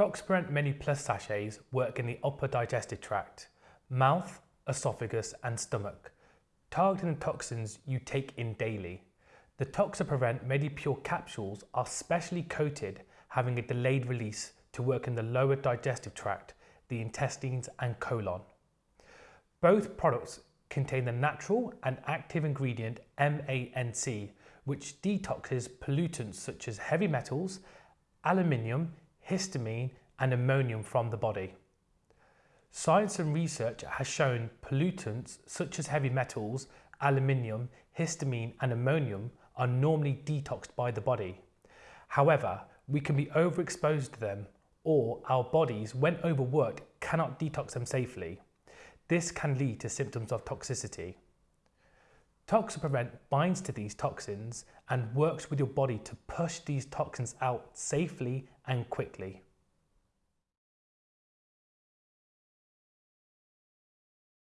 Toxaprevent Mini Plus sachets work in the upper digestive tract, mouth, esophagus and stomach, targeting the toxins you take in daily. The Toxaprevent MediPure capsules are specially coated, having a delayed release to work in the lower digestive tract, the intestines and colon. Both products contain the natural and active ingredient MANC, which detoxes pollutants such as heavy metals, aluminium, histamine and ammonium from the body. Science and research has shown pollutants such as heavy metals, aluminium, histamine and ammonium are normally detoxed by the body. However, we can be overexposed to them or our bodies, when overworked, cannot detox them safely. This can lead to symptoms of toxicity. Toxaprevent binds to these toxins and works with your body to push these toxins out safely and quickly.